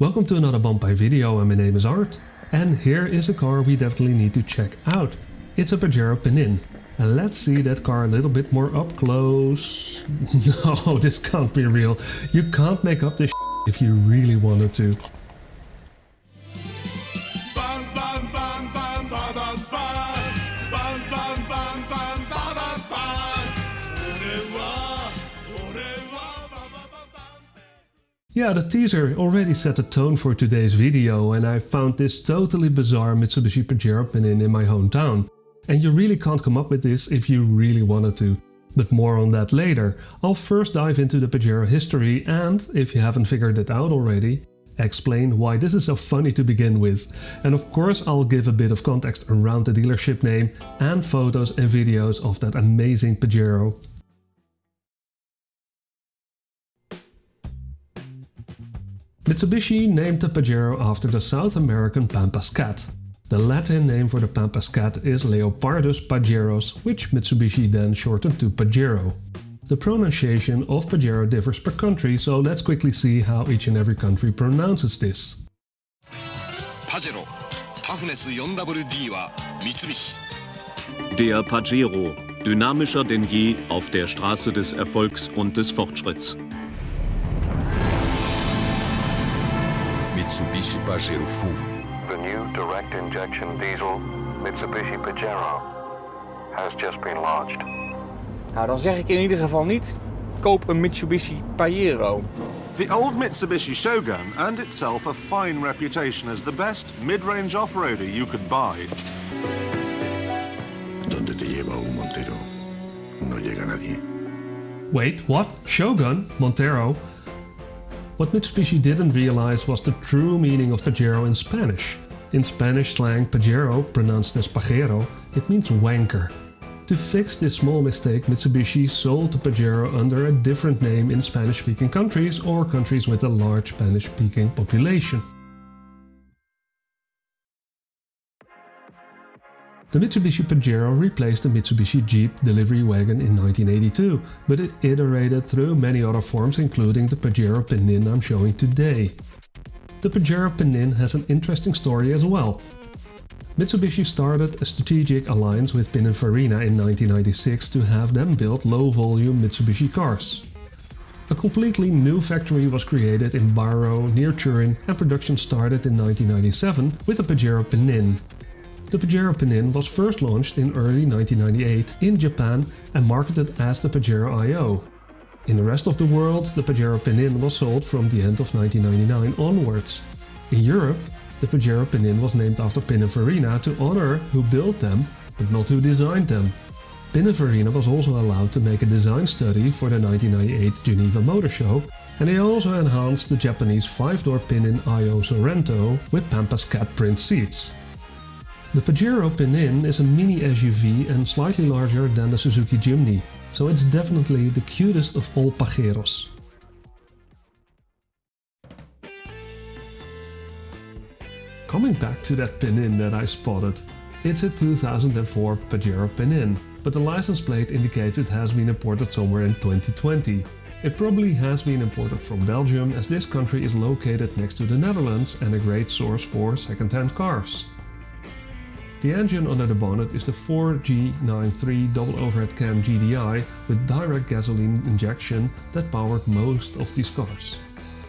Welcome to another Bumpai video and my name is Art. And here is a car we definitely need to check out. It's a Pajero Pinin. And let's see that car a little bit more up close. No, this can't be real. You can't make up this if you really wanted to. Yeah, the teaser already set the tone for today's video and I found this totally bizarre Mitsubishi Pajero Pinin in my hometown. And you really can't come up with this if you really wanted to. But more on that later. I'll first dive into the Pajero history and, if you haven't figured it out already, explain why this is so funny to begin with. And of course I'll give a bit of context around the dealership name and photos and videos of that amazing Pajero. Mitsubishi named the Pajero after the South American Pampas cat. The Latin name for the Pampas cat is Leopardus pajeros, which Mitsubishi then shortened to Pajero. The pronunciation of Pajero differs per country, so let's quickly see how each and every country pronounces this. Pajero. Toughness 4WD wa Mitsubishi. Der Pajero, dynamischer denn je auf der Straße des Erfolgs und des Fortschritts. Mitsubishi Pajero Full. The new direct injection diesel Mitsubishi Pajero has just been launched. Nou, dan zeg ik in ieder geval niet, koop een Mitsubishi Pajero. The old Mitsubishi Shogun earned itself a fine reputation as the best mid-range off-roader you could buy. Donde te lleva un Montero, no llega nadie. Wait, what? Shogun? Montero? What Mitsubishi didn't realize was the true meaning of Pajero in Spanish. In Spanish slang, Pajero, pronounced as Pajero, it means wanker. To fix this small mistake, Mitsubishi sold the Pajero under a different name in Spanish-speaking countries or countries with a large Spanish-speaking population. The Mitsubishi Pajero replaced the Mitsubishi Jeep delivery wagon in 1982, but it iterated through many other forms including the Pajero Pinin I'm showing today. The Pajero Pinin has an interesting story as well. Mitsubishi started a strategic alliance with Pininfarina in 1996 to have them build low-volume Mitsubishi cars. A completely new factory was created in Bairo near Turin and production started in 1997 with the Pajero Pinin, the Pajero Pinin was first launched in early 1998 in Japan and marketed as the Pajero IO. In the rest of the world, the Pajero Pinin was sold from the end of 1999 onwards. In Europe, the Pajero Pinin was named after Pininfarina to honor who built them, but not who designed them. Pininfarina was also allowed to make a design study for the 1998 Geneva Motor Show, and they also enhanced the Japanese 5-door Pinin IO Sorento with Pampas cat print seats. The Pajero Pinin is a mini SUV and slightly larger than the Suzuki Jimny, so it's definitely the cutest of all Pajeros. Coming back to that Pinin that I spotted, it's a 2004 Pajero Pinin, but the license plate indicates it has been imported somewhere in 2020. It probably has been imported from Belgium as this country is located next to the Netherlands and a great source for second-hand cars. The engine under the bonnet is the 4G93 double overhead cam GDI with direct gasoline injection that powered most of these cars.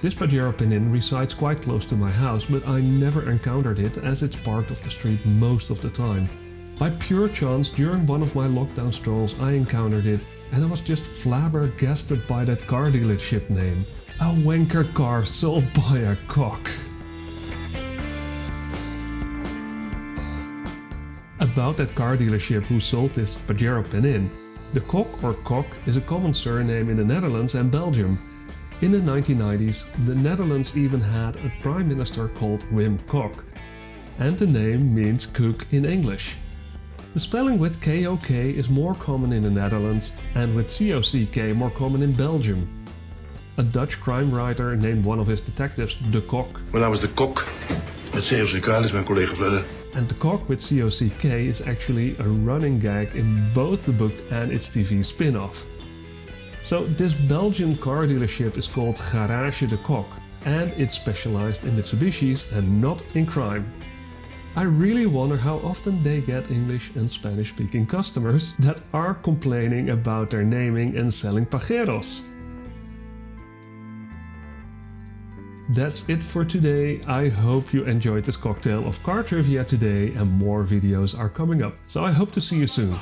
This Pajero Pinin resides quite close to my house but I never encountered it as it's parked off the street most of the time. By pure chance during one of my lockdown strolls I encountered it and I was just flabbergasted by that car dealership name. A wanker car sold by a cock. About that car dealership who sold this Pajero Pinin. The Kok or Kok is a common surname in the Netherlands and Belgium. In the 1990s, the Netherlands even had a prime minister called Wim Kok. And the name means cook in English. The spelling with KOK is more common in the Netherlands and with COCK more common in Belgium. A Dutch crime writer named one of his detectives De Cock. Mijn naam is de Cock. Het COCK is mijn collega Vledder. And the cock with COCK is actually a running gag in both the book and its TV spin-off. So this Belgian car dealership is called Garage de Kok. and it's specialized in Mitsubishis and not in crime. I really wonder how often they get English and Spanish speaking customers that are complaining about their naming and selling Pajeros. That's it for today. I hope you enjoyed this cocktail of car trivia today and more videos are coming up. So I hope to see you soon.